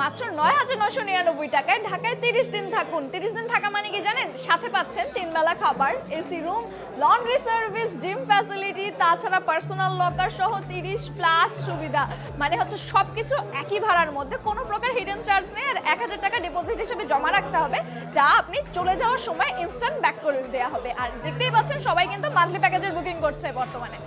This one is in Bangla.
মাত্র নয় হাজার নশো নিরানব্বই টাকায় ঢাকায় তিরিশ দিন থাকুন। তিরিশ দিন থাকা মানে কি জানেন? সাথে পাচ্ছেন তিন বেলা খাবার, AC room, laundry service, gym facility, তাছাড়া পার্সোনাল লকার সহ তিরিশ প্লাস সুবিধা। মানে হচ্ছে সবকিছু একই ভাড়ার মধ্যে। কোনো প্রকার হিডেন চার্জ নেই আর এক হাজার টাকা ডিপোজিট হিসেবে জমা রাখতে হবে, যা আপনি চলে যাওয়ার সময় ইনস্ট্যান্ট ব্যাক করে দেওয়া হবে। আর দেখতেই পাচ্ছেন সবাই কিন্তু মান্থলি প্যাকেজের বুকিং করছে বর্তমানে।